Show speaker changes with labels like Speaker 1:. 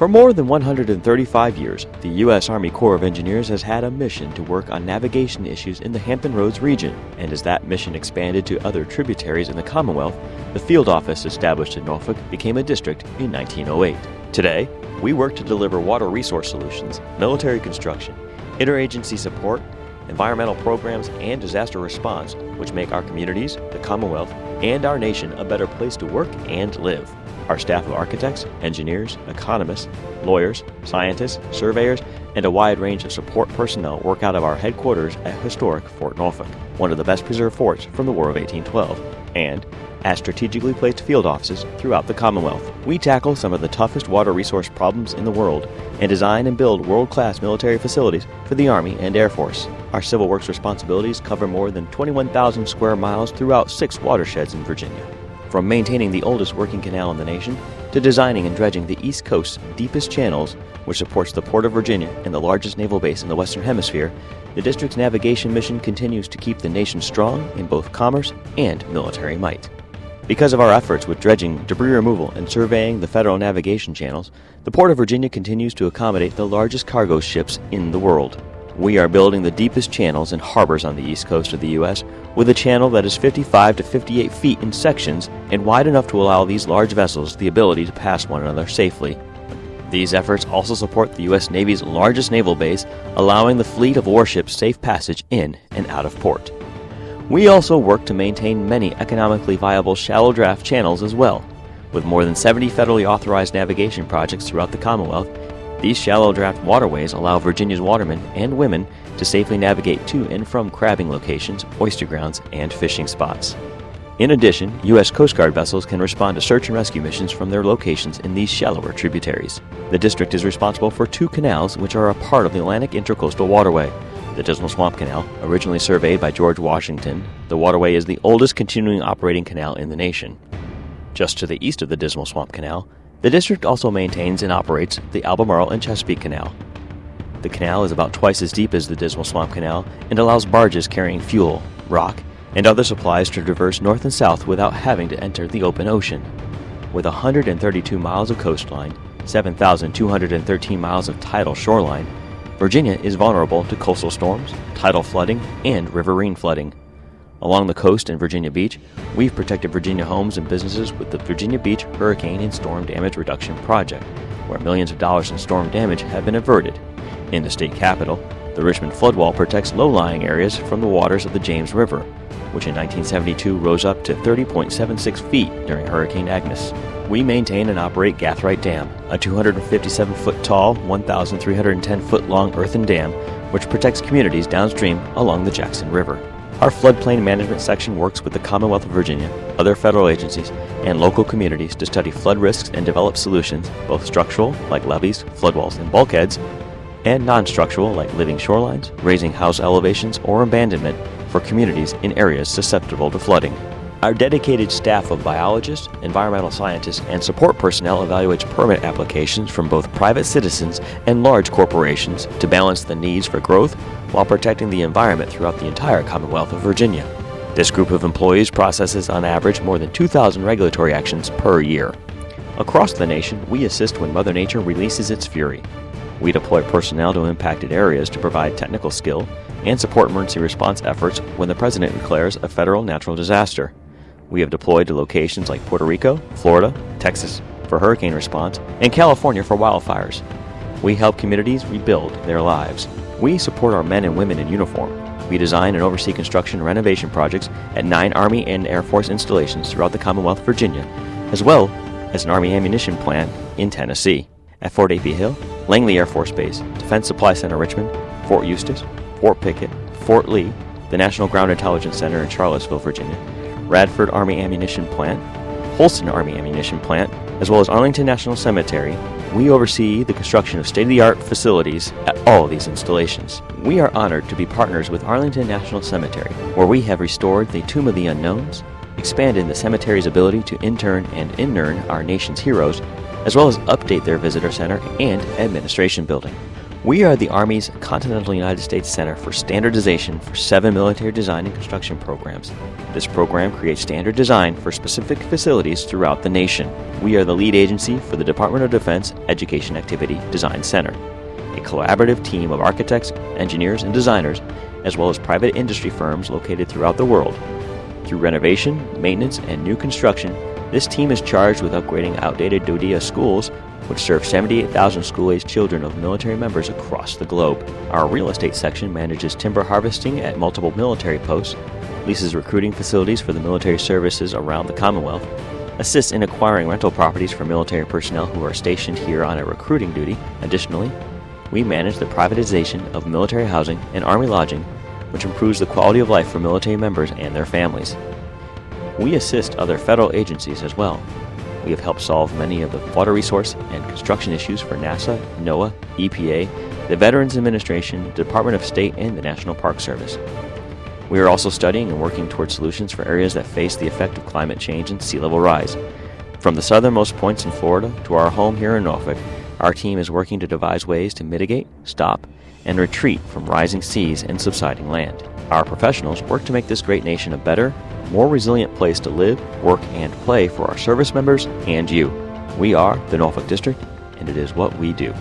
Speaker 1: For more than 135 years, the U.S. Army Corps of Engineers has had a mission to work on navigation issues in the Hampton Roads region, and as that mission expanded to other tributaries in the Commonwealth, the field office established in Norfolk became a district in 1908. Today, we work to deliver water resource solutions, military construction, interagency support, environmental programs, and disaster response, which make our communities, the Commonwealth, and our nation a better place to work and live. Our staff of architects, engineers, economists, lawyers, scientists, surveyors, and a wide range of support personnel work out of our headquarters at historic Fort Norfolk, one of the best preserved forts from the War of 1812, and as strategically placed field offices throughout the Commonwealth. We tackle some of the toughest water resource problems in the world and design and build world class military facilities for the Army and Air Force. Our civil works responsibilities cover more than 21,000 square miles throughout six watersheds in Virginia. From maintaining the oldest working canal in the nation to designing and dredging the East Coast's deepest channels, which supports the Port of Virginia and the largest naval base in the Western Hemisphere, the district's navigation mission continues to keep the nation strong in both commerce and military might. Because of our efforts with dredging, debris removal, and surveying the federal navigation channels, the Port of Virginia continues to accommodate the largest cargo ships in the world. We are building the deepest channels and harbors on the east coast of the U.S. with a channel that is 55 to 58 feet in sections and wide enough to allow these large vessels the ability to pass one another safely. These efforts also support the U.S. Navy's largest naval base, allowing the fleet of warships safe passage in and out of port. We also work to maintain many economically viable shallow draft channels as well. With more than 70 federally authorized navigation projects throughout the Commonwealth, these shallow draft waterways allow Virginia's watermen and women to safely navigate to and from crabbing locations, oyster grounds, and fishing spots. In addition, U.S. Coast Guard vessels can respond to search and rescue missions from their locations in these shallower tributaries. The district is responsible for two canals which are a part of the Atlantic Intercoastal Waterway. The Dismal Swamp Canal, originally surveyed by George Washington, the waterway is the oldest continuing operating canal in the nation. Just to the east of the Dismal Swamp Canal, the district also maintains and operates the Albemarle and Chesapeake Canal. The canal is about twice as deep as the Dismal Swamp Canal and allows barges carrying fuel, rock, and other supplies to traverse north and south without having to enter the open ocean. With 132 miles of coastline, 7,213 miles of tidal shoreline, Virginia is vulnerable to coastal storms, tidal flooding, and riverine flooding. Along the coast and Virginia Beach, we've protected Virginia homes and businesses with the Virginia Beach Hurricane and Storm Damage Reduction Project, where millions of dollars in storm damage have been averted. In the state capital, the Richmond floodwall protects low lying areas from the waters of the James River, which in 1972 rose up to 30.76 feet during Hurricane Agnes. We maintain and operate Gathright Dam, a 257 foot tall, 1,310 foot long earthen dam which protects communities downstream along the Jackson River. Our floodplain management section works with the Commonwealth of Virginia, other federal agencies, and local communities to study flood risks and develop solutions, both structural, like levees, floodwalls, and bulkheads, and non structural, like living shorelines, raising house elevations, or abandonment for communities in areas susceptible to flooding. Our dedicated staff of biologists, environmental scientists, and support personnel evaluates permit applications from both private citizens and large corporations to balance the needs for growth while protecting the environment throughout the entire Commonwealth of Virginia. This group of employees processes on average more than 2,000 regulatory actions per year. Across the nation, we assist when Mother Nature releases its fury. We deploy personnel to impacted areas to provide technical skill and support emergency response efforts when the President declares a federal natural disaster. We have deployed to locations like Puerto Rico, Florida, Texas for hurricane response, and California for wildfires. We help communities rebuild their lives. We support our men and women in uniform. We design and oversee construction and renovation projects at nine Army and Air Force installations throughout the Commonwealth of Virginia, as well as an Army ammunition plant in Tennessee. At Fort A.P. Hill, Langley Air Force Base, Defense Supply Center Richmond, Fort Eustis, Fort Pickett, Fort Lee, the National Ground Intelligence Center in Charlottesville, Virginia, Radford Army Ammunition Plant, Holston Army Ammunition Plant, as well as Arlington National Cemetery, we oversee the construction of state of the art facilities at all of these installations. We are honored to be partners with Arlington National Cemetery, where we have restored the Tomb of the Unknowns, expanded the cemetery's ability to intern and inurn our nation's heroes, as well as update their visitor center and administration building. We are the Army's Continental United States Center for Standardization for seven military design and construction programs. This program creates standard design for specific facilities throughout the nation. We are the lead agency for the Department of Defense Education Activity Design Center, a collaborative team of architects, engineers, and designers, as well as private industry firms located throughout the world. Through renovation, maintenance, and new construction, this team is charged with upgrading outdated DoDEA schools which serves 78,000 school-aged children of military members across the globe. Our real estate section manages timber harvesting at multiple military posts, leases recruiting facilities for the military services around the Commonwealth, assists in acquiring rental properties for military personnel who are stationed here on a recruiting duty. Additionally, we manage the privatization of military housing and Army lodging, which improves the quality of life for military members and their families. We assist other federal agencies as well, we have helped solve many of the water resource and construction issues for NASA, NOAA, EPA, the Veterans Administration, the Department of State, and the National Park Service. We are also studying and working toward solutions for areas that face the effect of climate change and sea level rise. From the southernmost points in Florida to our home here in Norfolk, our team is working to devise ways to mitigate, stop, and retreat from rising seas and subsiding land. Our professionals work to make this great nation a better, more resilient place to live, work, and play for our service members and you. We are the Norfolk District, and it is what we do.